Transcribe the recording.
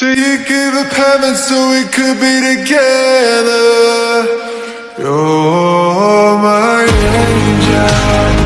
So you give up heaven so we could be together. You're my angel.